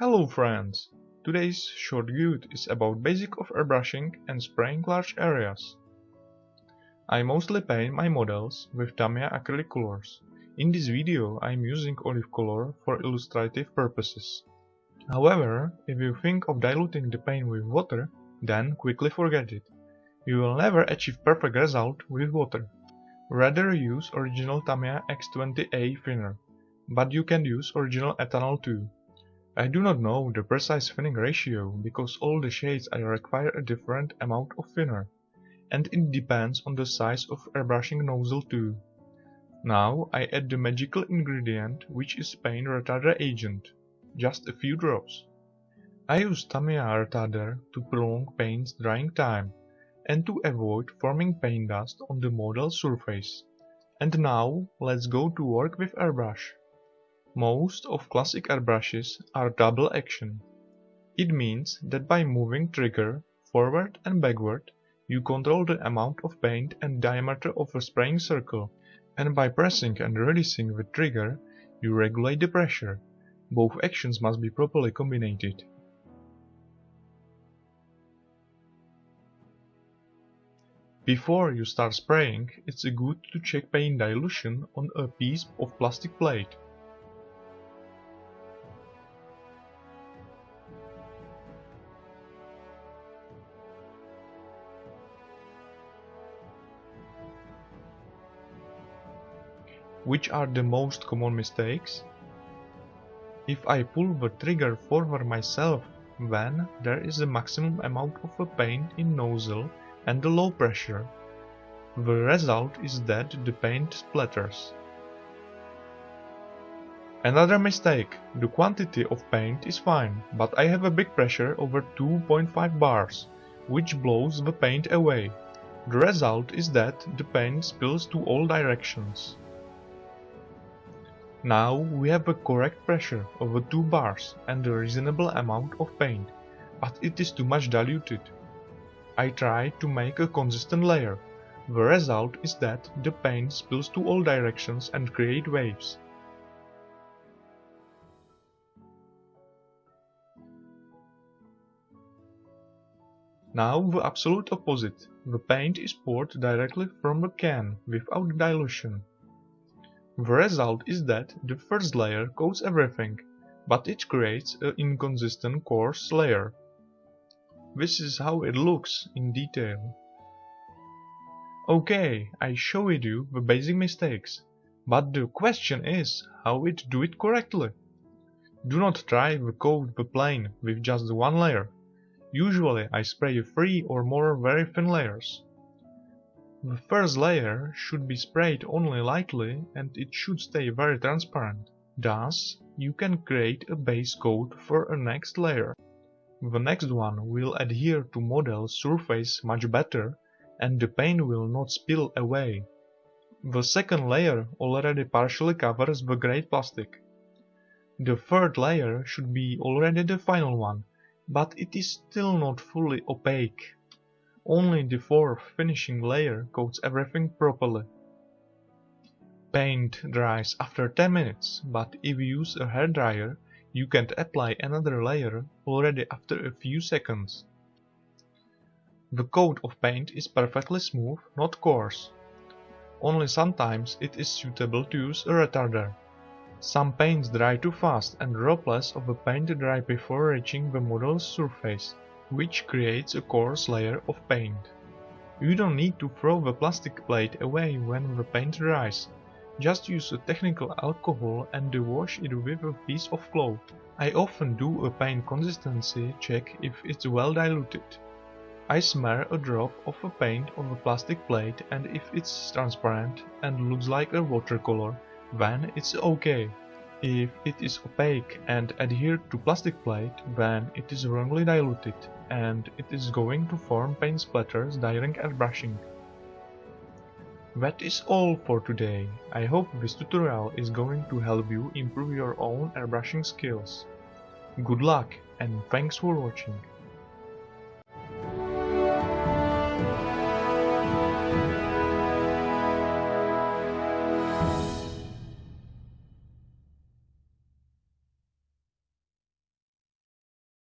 Hello friends! Today's short guide is about basic of airbrushing and spraying large areas. I mostly paint my models with Tamiya acrylic colors. In this video I am using olive color for illustrative purposes. However, if you think of diluting the paint with water, then quickly forget it. You will never achieve perfect result with water. Rather use original Tamiya X20A thinner, but you can use original ethanol too. I do not know the precise thinning ratio because all the shades I require a different amount of thinner, and it depends on the size of airbrushing nozzle too. Now I add the magical ingredient which is paint retarder agent, just a few drops. I use Tamiya retarder to prolong paint's drying time and to avoid forming paint dust on the model surface. And now let's go to work with airbrush. Most of classic airbrushes are double action. It means that by moving trigger forward and backward you control the amount of paint and diameter of a spraying circle, and by pressing and releasing the trigger you regulate the pressure. Both actions must be properly combined. Before you start spraying, it's good to check paint dilution on a piece of plastic plate. Which are the most common mistakes? If I pull the trigger forward myself, then there is a maximum amount of a paint in nozzle and a low pressure. The result is that the paint splatters. Another mistake, the quantity of paint is fine, but I have a big pressure over 2.5 bars, which blows the paint away. The result is that the paint spills to all directions. Now we have a correct pressure over 2 bars and a reasonable amount of paint, but it is too much diluted. I try to make a consistent layer. The result is that the paint spills to all directions and create waves. Now the absolute opposite. The paint is poured directly from the can without dilution. The result is that the first layer coats everything, but it creates an inconsistent coarse layer. This is how it looks in detail. Okay, I showed you the basic mistakes, but the question is how it do it correctly. Do not try to coat the plane with just one layer. Usually I spray three or more very thin layers. The first layer should be sprayed only lightly and it should stay very transparent. Thus, you can create a base coat for a next layer. The next one will adhere to model surface much better and the paint will not spill away. The second layer already partially covers the grey plastic. The third layer should be already the final one, but it is still not fully opaque. Only the fourth finishing layer coats everything properly. Paint dries after 10 minutes, but if you use a hairdryer, you can apply another layer already after a few seconds. The coat of paint is perfectly smooth, not coarse. Only sometimes it is suitable to use a retarder. Some paints dry too fast and droplets of the paint dry before reaching the model's surface which creates a coarse layer of paint. You don't need to throw the plastic plate away when the paint dries. Just use a technical alcohol and wash it with a piece of cloth. I often do a paint consistency check if it's well diluted. I smear a drop of a paint on the plastic plate and if it's transparent and looks like a watercolor, then it's okay. If it is opaque and adhered to plastic plate, then it is wrongly diluted and it is going to form paint splatters during airbrushing. That is all for today. I hope this tutorial is going to help you improve your own airbrushing skills. Good luck and thanks for watching.